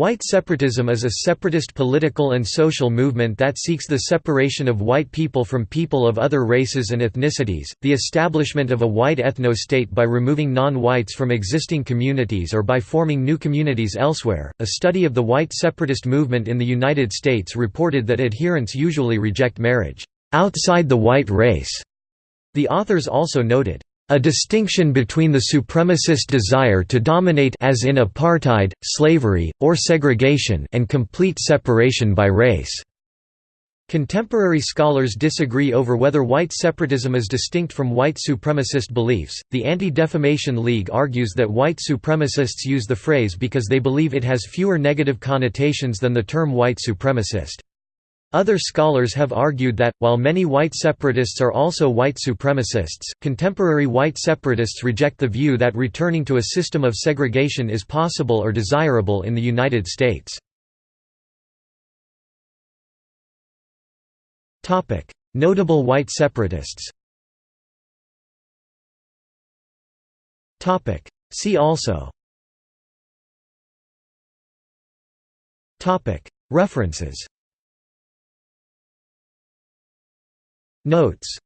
White separatism is a separatist political and social movement that seeks the separation of white people from people of other races and ethnicities, the establishment of a white ethno-state by removing non-whites from existing communities or by forming new communities elsewhere. A study of the white separatist movement in the United States reported that adherents usually reject marriage outside the white race. The authors also noted a distinction between the supremacist desire to dominate as in apartheid, slavery, or segregation and complete separation by race. Contemporary scholars disagree over whether white separatism is distinct from white supremacist beliefs. The Anti-Defamation League argues that white supremacists use the phrase because they believe it has fewer negative connotations than the term white supremacist. Other scholars have argued that, while many white separatists are also white supremacists, contemporary white separatists reject the view that returning to a system of segregation is possible or desirable in the United States. Notable white separatists See also References Notes